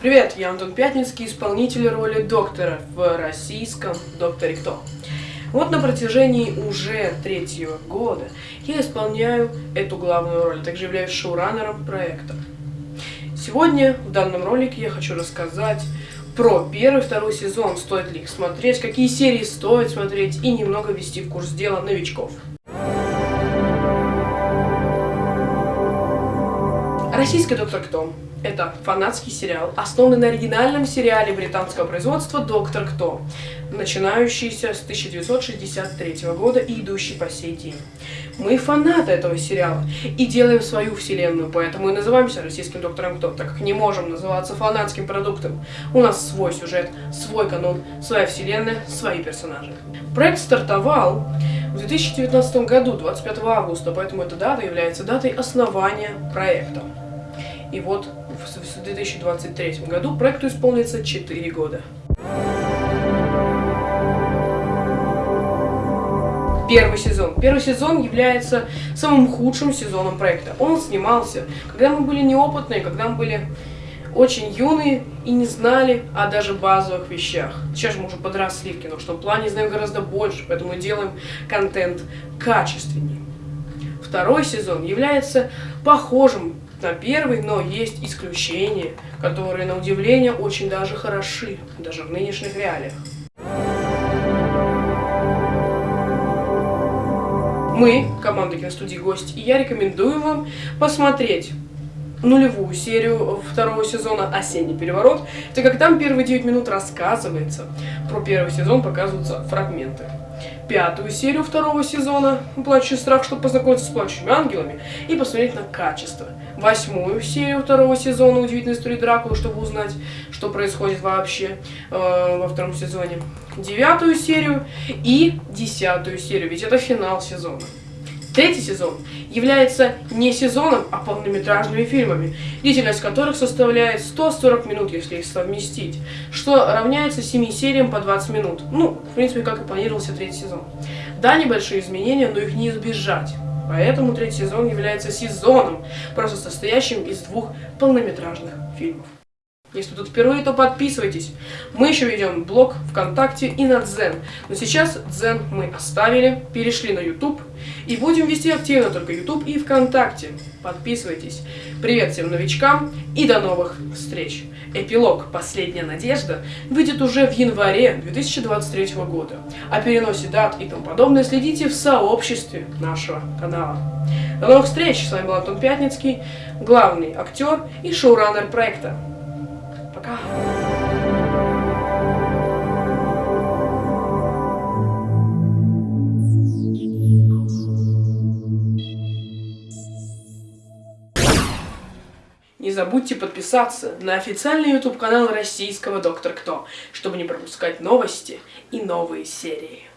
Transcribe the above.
Привет, я Антон Пятницкий, исполнитель роли доктора в российском «Докторе Кто». Вот на протяжении уже третьего года я исполняю эту главную роль, также являюсь шоураннером проекта. Сегодня в данном ролике я хочу рассказать про первый второй сезон, стоит ли их смотреть, какие серии стоит смотреть и немного ввести в курс дела новичков. Российский «Доктор Кто» — это фанатский сериал, основанный на оригинальном сериале британского производства «Доктор Кто», начинающийся с 1963 года и идущий по сей день. Мы фанаты этого сериала и делаем свою вселенную, поэтому и называемся российским «Доктором Кто», так как не можем называться фанатским продуктом. У нас свой сюжет, свой канон, своя вселенная, свои персонажи. Проект стартовал в 2019 году, 25 августа, поэтому эта дата является датой основания проекта. И вот в 2023 году проекту исполнится 4 года. Первый сезон. Первый сезон является самым худшим сезоном проекта. Он снимался, когда мы были неопытные, когда мы были очень юные и не знали о даже базовых вещах. Сейчас же мы уже подросли в кино, что в плане знаем гораздо больше, поэтому делаем контент качественнее. Второй сезон является похожим на первый, но есть исключения, которые, на удивление, очень даже хороши, даже в нынешних реалиях. Мы, команда киностудии «Гость» и я рекомендуем вам посмотреть нулевую серию второго сезона «Осенний переворот», так как там первые 9 минут рассказывается, про первый сезон показываются фрагменты пятую серию второго сезона «Плачущий страх», чтобы познакомиться с плачущими ангелами и посмотреть на качество. Восьмую серию второго сезона «Удивительной истории Дракулы», чтобы узнать, что происходит вообще э, во втором сезоне. Девятую серию и десятую серию, ведь это финал сезона. Третий сезон является не сезоном, а полнометражными фильмами, длительность которых составляет 140 минут, если их совместить, что равняется 7 сериям по 20 минут. Ну, в принципе, как и планировался третий сезон. Да, небольшие изменения, но их не избежать. Поэтому третий сезон является сезоном, просто состоящим из двух полнометражных фильмов. Если тут впервые, то подписывайтесь. Мы еще ведем блог ВКонтакте и на Дзен. Но сейчас Дзен мы оставили, перешли на YouTube и будем вести активно только YouTube и ВКонтакте. Подписывайтесь. Привет всем новичкам и до новых встреч. Эпилог «Последняя надежда» выйдет уже в январе 2023 года. О переносе дат и тому подобное следите в сообществе нашего канала. До новых встреч! С вами был Антон Пятницкий, главный актер и шоураннер проекта. Пока. Не забудьте подписаться на официальный YouTube канал российского Доктор Кто, чтобы не пропускать новости и новые серии.